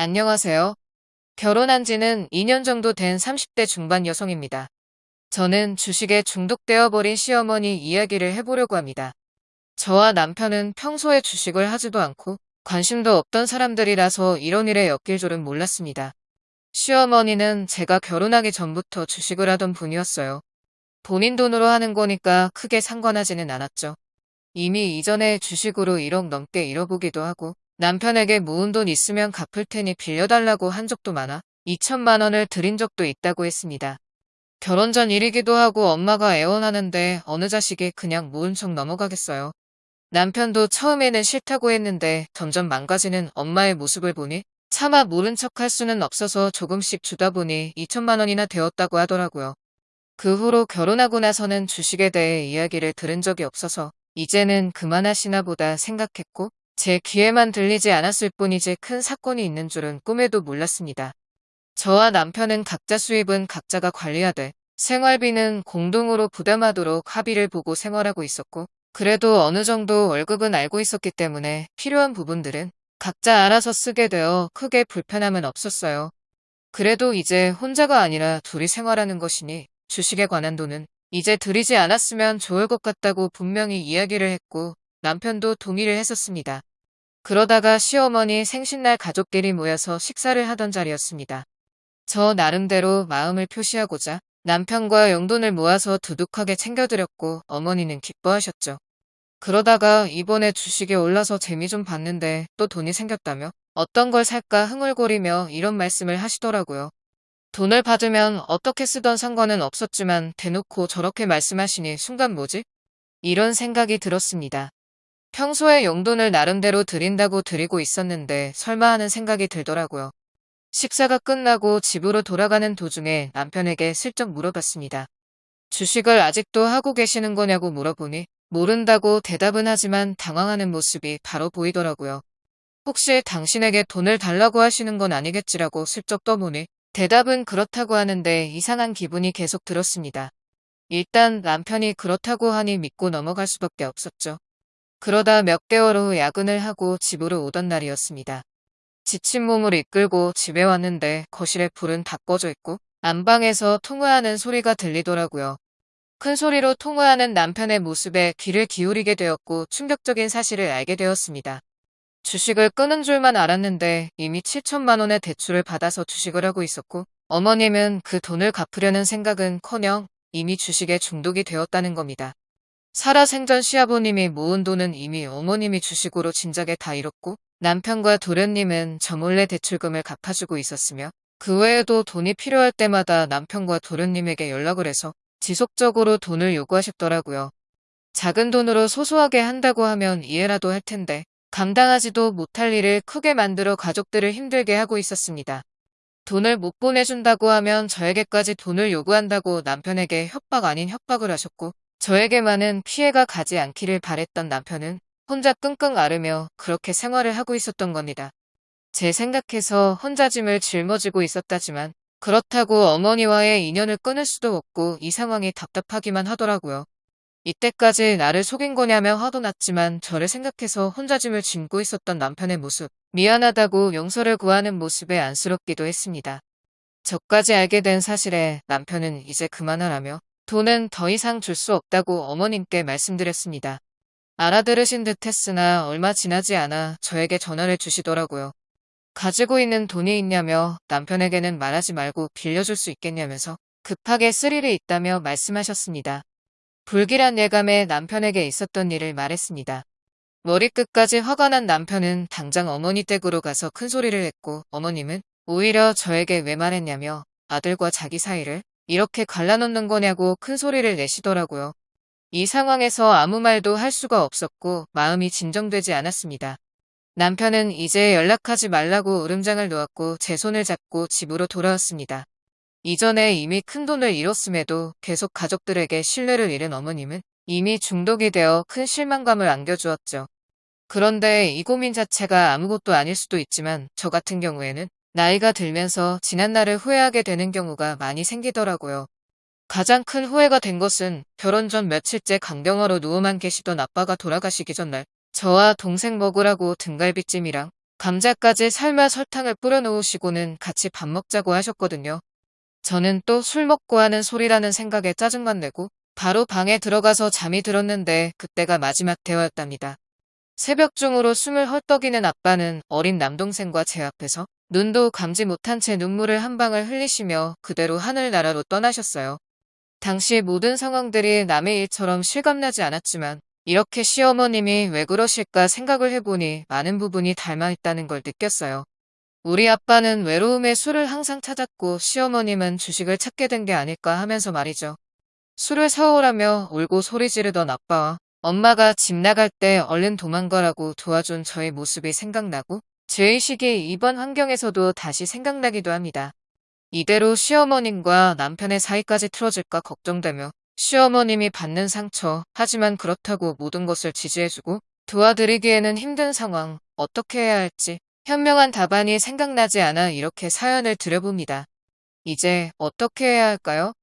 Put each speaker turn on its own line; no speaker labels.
안녕하세요. 결혼한 지는 2년 정도 된 30대 중반 여성입니다. 저는 주식에 중독되어 버린 시어머니 이야기를 해보려고 합니다. 저와 남편은 평소에 주식을 하지도 않고 관심도 없던 사람들이라서 이런 일에 엮일 줄은 몰랐습니다. 시어머니는 제가 결혼하기 전부터 주식을 하던 분이었어요. 본인 돈으로 하는 거니까 크게 상관하지는 않았죠. 이미 이전에 주식으로 1억 넘게 잃어보기도 하고 남편에게 모은 돈 있으면 갚을 테니 빌려달라고 한 적도 많아 2천만 원을 드린 적도 있다고 했습니다. 결혼 전 일이기도 하고 엄마가 애원하는데 어느 자식이 그냥 모은 척 넘어가겠어요. 남편도 처음에는 싫다고 했는데 점점 망가지는 엄마의 모습을 보니 차마 모른 척 할 수는 없어서 조금씩 주다 보니 2천만 원이나 되었다고 하더라고요. 그 후로 결혼하고 나서는 주식에 대해 이야기를 들은 적이 없어서 이제는 그만하시나 보다 생각했고 제 귀에만 들리지 않았을 뿐이지 큰 사건이 있는 줄은 꿈에도 몰랐습니다. 저와 남편은 각자 수입은 각자가 관리하되 생활비는 공동으로 부담하도록 합의를 보고 생활하고 있었고 그래도 어느 정도 월급은 알고 있었기 때문에 필요한 부분들은 각자 알아서 쓰게 되어 크게 불편함은 없었어요. 그래도 이제 혼자가 아니라 둘이 생활하는 것이니 주식에 관한 돈은 이제 들이지 않았으면 좋을 것 같다고 분명히 이야기를 했고 남편도 동의를 했었습니다. 그러다가 시어머니 생신날 가족끼리 모여서 식사를 하던 자리였습니다. 저 나름대로 마음을 표시하고자 남편과 용돈을 모아서 두둑하게 챙겨드렸고 어머니는 기뻐하셨죠. 그러다가 이번에 주식에 올라서 재미 좀 봤는데 또 돈이 생겼다며 어떤 걸 살까 흥얼거리며 이런 말씀을 하시더라고요. 돈을 받으면 어떻게 쓰던 상관은 없었지만 대놓고 저렇게 말씀하시니 순간 뭐지? 이런 생각이 들었습니다. 평소에 용돈을 나름대로 드린다고 드리고 있었는데 설마 하는 생각이 들더라고요. 식사가 끝나고 집으로 돌아가는 도중에 남편에게 슬쩍 물어봤습니다. 주식을 아직도 하고 계시는 거냐고 물어보니 모른다고 대답은 하지만 당황하는 모습이 바로 보이더라고요. 혹시 당신에게 돈을 달라고 하시는 건 아니겠지라고 슬쩍 떠보니 대답은 그렇다고 하는데 이상한 기분이 계속 들었습니다. 일단 남편이 그렇다고 하니 믿고 넘어갈 수밖에 없었죠. 그러다 몇 개월 후 야근을 하고 집으로 오던 날이었습니다. 지친 몸을 이끌고 집에 왔는데 거실에 불은 다 꺼져 있고 안방에서 통화하는 소리가 들리더라고요. 큰 소리로 통화하는 남편의 모습에 귀를 기울이게 되었고 충격적인 사실을 알게 되었습니다. 주식을 끄는 줄만 알았는데 이미 7천만 원의 대출을 받아서 주식을 하고 있었고 어머님은 그 돈을 갚으려는 생각은 커녕 이미 주식에 중독이 되었다는 겁니다. 살아생전 시아버님이 모은 돈은 이미 어머님이 주식으로 진작에 다 잃었고 남편과 도련님은 저 몰래 대출금을 갚아주고 있었으며 그 외에도 돈이 필요할 때마다 남편과 도련님에게 연락을 해서 지속적으로 돈을 요구하셨더라고요. 작은 돈으로 소소하게 한다고 하면 이해라도 할 텐데 감당하지도 못할 일을 크게 만들어 가족들을 힘들게 하고 있었습니다. 돈을 못 보내준다고 하면 저에게까지 돈을 요구한다고 남편에게 협박 아닌 협박을 하셨고 저에게만은 피해가 가지 않기를 바랬던 남편은 혼자 끙끙 앓으며 그렇게 생활을 하고 있었던 겁니다. 제 생각해서 혼자 짐을 짊어지고 있었다지만 그렇다고 어머니와의 인연을 끊을 수도 없고 이 상황이 답답하기만 하더라고요. 이때까지 나를 속인 거냐며 화도 났지만 저를 생각해서 혼자 짐을 짐고 있었던 남편의 모습, 미안하다고 용서를 구하는 모습에 안쓰럽기도 했습니다. 저까지 알게 된 사실에 남편은 이제 그만하라며 돈은 더 이상 줄 수 없다고 어머님께 말씀드렸습니다. 알아들으신 듯 했으나 얼마 지나지 않아 저에게 전화를 주시더라고요. 가지고 있는 돈이 있냐며 남편에게는 말하지 말고 빌려줄 수 있겠냐면서 급하게 쓸 일이 있다며 말씀하셨습니다. 불길한 예감에 남편에게 있었던 일을 말했습니다. 머리끝까지 화가 난 남편은 당장 어머니 댁으로 가서 큰 소리를 했고 어머님은 오히려 저에게 왜 말했냐며 아들과 자기 사이를 이렇게 갈라놓는 거냐고 큰 소리를 내시더라고요. 이 상황에서 아무 말도 할 수가 없었고 마음이 진정되지 않았습니다. 남편은 이제 연락하지 말라고 으름장을 놓았고 제 손을 잡고 집으로 돌아왔습니다. 이전에 이미 큰 돈을 잃었음에도 계속 가족들에게 신뢰를 잃은 어머님은 이미 중독이 되어 큰 실망감을 안겨주었죠. 그런데 이 고민 자체가 아무것도 아닐 수도 있지만 저 같은 경우에는 나이가 들면서 지난 날을 후회하게 되는 경우가 많이 생기더라고요. 가장 큰 후회가 된 것은 결혼 전 며칠째 강경화로 누워만 계시던 아빠가 돌아가시기 전날 저와 동생 먹으라고 등갈비찜이랑 감자까지 삶아 설탕을 뿌려 놓으시고는 같이 밥 먹자고 하셨거든요. 저는 또 술 먹고 하는 소리라는 생각에 짜증만 내고 바로 방에 들어가서 잠이 들었는데 그때가 마지막 대화였답니다. 새벽 중으로 숨을 헐떡이는 아빠는 어린 남동생과 제 앞에서 눈도 감지 못한 채 눈물을 한 방울 흘리시며 그대로 하늘나라로 떠나셨어요. 당시 모든 상황들이 남의 일처럼 실감나지 않았지만 이렇게 시어머님이 왜 그러실까 생각을 해보니 많은 부분이 닮아있다는 걸 느꼈어요. 우리 아빠는 외로움에 술을 항상 찾았고 시어머님은 주식을 찾게 된 게 아닐까 하면서 말이죠. 술을 사오라며 울고 소리 지르던 아빠와 엄마가 집 나갈 때 얼른 도망가라고 도와준 저의 모습이 생각나고 제 의식이 이번 환경에서도 다시 생각나기도 합니다. 이대로 시어머님과 남편의 사이까지 틀어질까 걱정되며 시어머님이 받는 상처, 하지만 그렇다고 모든 것을 지지해주고 도와드리기에는 힘든 상황, 어떻게 해야 할지 현명한 답안이 생각나지 않아 이렇게 사연을 드려봅니다. 이제 어떻게 해야 할까요?